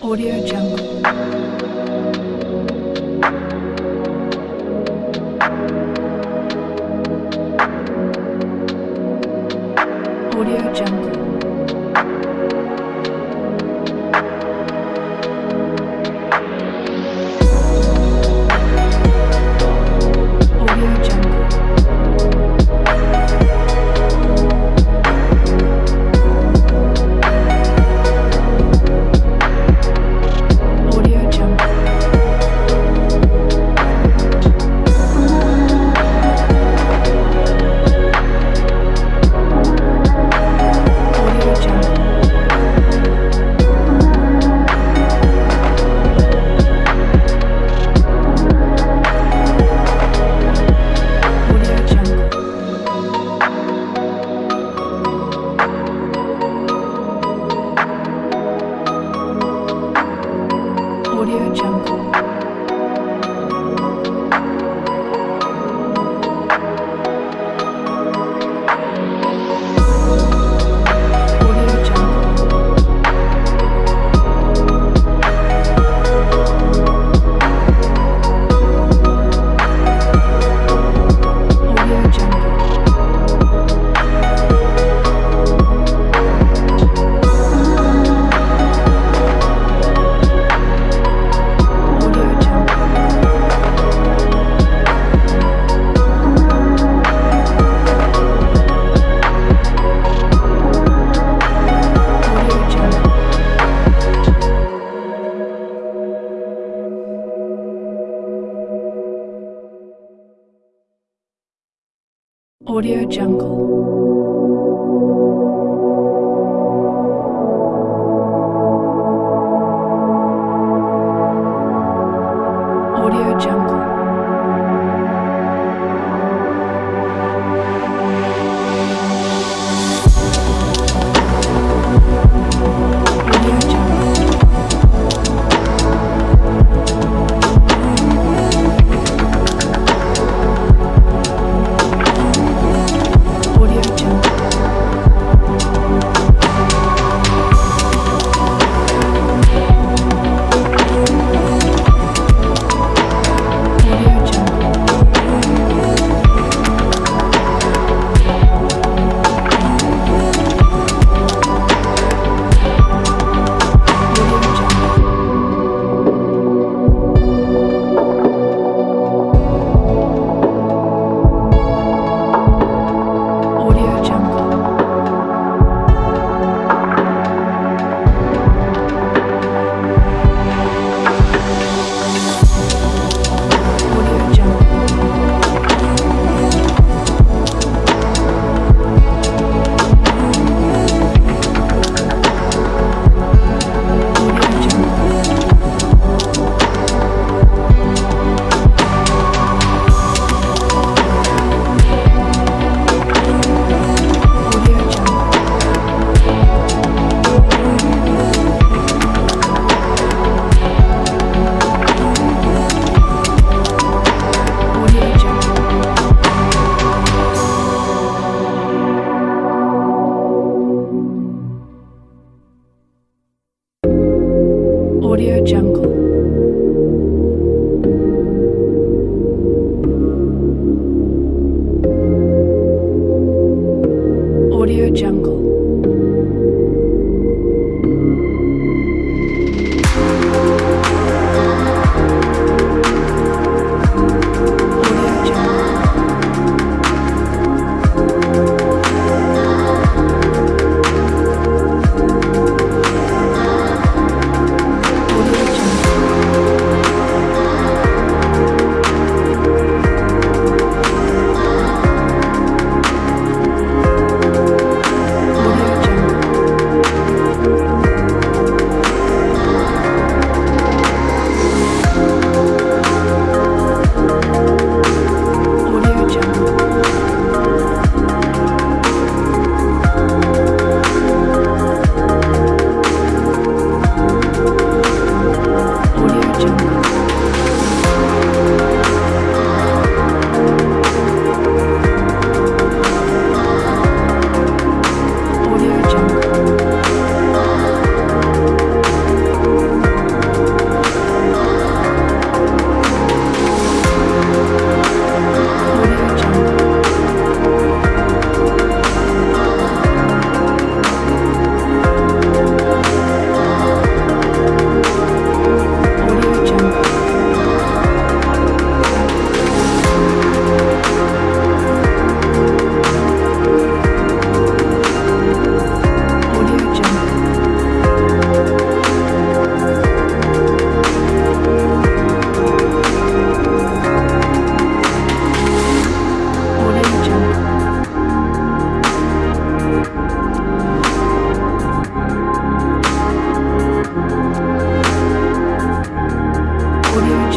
Audio Jungle. Audio Jungle. Audio Jungle. Audio Jungle.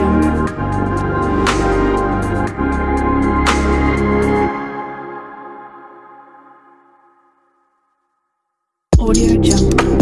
jump. Audio jump.